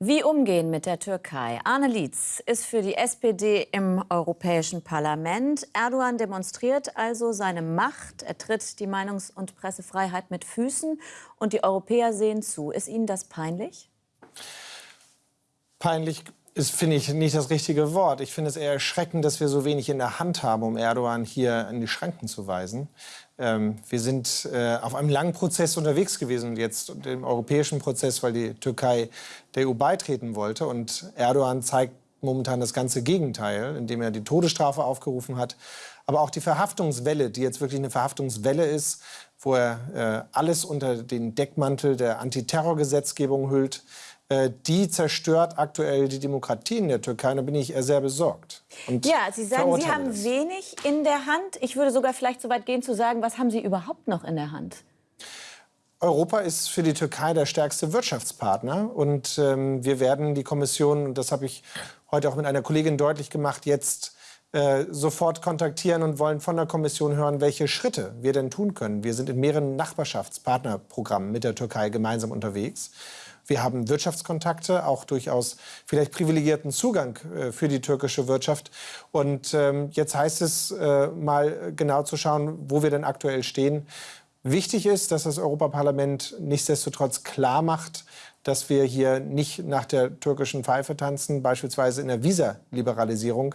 Wie umgehen mit der Türkei? Arne Lietz ist für die SPD im Europäischen Parlament. Erdogan demonstriert also seine Macht. Er tritt die Meinungs- und Pressefreiheit mit Füßen. Und die Europäer sehen zu. Ist Ihnen das peinlich? Peinlich ist, finde ich, nicht das richtige Wort. Ich finde es eher erschreckend, dass wir so wenig in der Hand haben, um Erdogan hier in die Schranken zu weisen. Ähm, wir sind äh, auf einem langen Prozess unterwegs gewesen, jetzt im europäischen Prozess, weil die Türkei der EU beitreten wollte. Und Erdogan zeigt momentan das ganze Gegenteil, indem er die Todesstrafe aufgerufen hat. Aber auch die Verhaftungswelle, die jetzt wirklich eine Verhaftungswelle ist, wo er äh, alles unter den Deckmantel der Antiterrorgesetzgebung hüllt, die zerstört aktuell die Demokratie in der Türkei. Da bin ich eher sehr besorgt. ja, Sie sagen, Sie haben das. wenig in der Hand. Ich würde sogar vielleicht so weit gehen zu sagen, was haben Sie überhaupt noch in der Hand? Europa ist für die Türkei der stärkste Wirtschaftspartner. Und ähm, wir werden die Kommission, und das habe ich heute auch mit einer Kollegin deutlich gemacht, jetzt äh, sofort kontaktieren und wollen von der Kommission hören, welche Schritte wir denn tun können. Wir sind in mehreren Nachbarschaftspartnerprogrammen mit der Türkei gemeinsam unterwegs. Wir haben Wirtschaftskontakte, auch durchaus vielleicht privilegierten Zugang äh, für die türkische Wirtschaft. Und ähm, jetzt heißt es äh, mal genau zu schauen, wo wir denn aktuell stehen. Wichtig ist, dass das Europaparlament nichtsdestotrotz klar macht, dass wir hier nicht nach der türkischen Pfeife tanzen, beispielsweise in der Visaliberalisierung.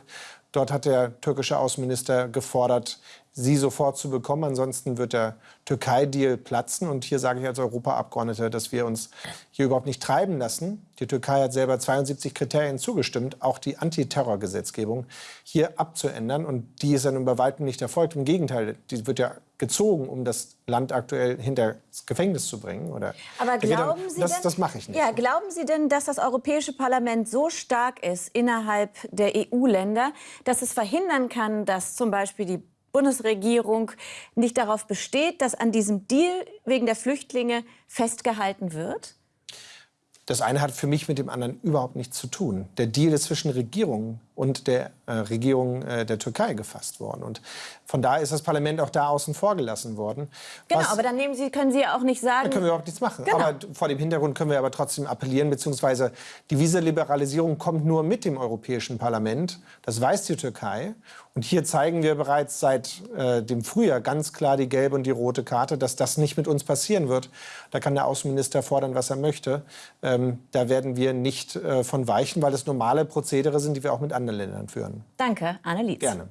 Dort hat der türkische Außenminister gefordert, sie sofort zu bekommen. Ansonsten wird der Türkei-Deal platzen. Und hier sage ich als Europaabgeordneter, dass wir uns hier überhaupt nicht treiben lassen. Die Türkei hat selber 72 Kriterien zugestimmt, auch die Antiterrorgesetzgebung hier abzuändern. Und die ist dann bei weitem nicht erfolgt. Im Gegenteil, die wird ja gezogen, um das Land aktuell hinter das Gefängnis zu bringen. Oder Aber glauben Sie das, denn, das mache ich nicht. Ja, glauben Sie denn, dass das Europäische Parlament so stark ist innerhalb der EU-Länder, dass es verhindern kann, dass zum Beispiel die Bundesregierung nicht darauf besteht, dass an diesem Deal wegen der Flüchtlinge festgehalten wird? Das eine hat für mich mit dem anderen überhaupt nichts zu tun. Der Deal ist zwischen Regierungen und der äh, Regierung äh, der Türkei gefasst worden. Und von daher ist das Parlament auch da außen vor gelassen worden. Genau, was, aber dann nehmen Sie, können Sie ja auch nicht sagen... Da können wir überhaupt nichts machen. Genau. Aber vor dem Hintergrund können wir aber trotzdem appellieren, beziehungsweise die Visaliberalisierung kommt nur mit dem Europäischen Parlament. Das weiß die Türkei. Und hier zeigen wir bereits seit äh, dem Frühjahr ganz klar die gelbe und die rote Karte, dass das nicht mit uns passieren wird. Da kann der Außenminister fordern, was er möchte. Ähm, da werden wir nicht äh, von weichen, weil das normale Prozedere sind, die wir auch mit anderen Ländern führen. Danke, Anne Lietz. Gerne.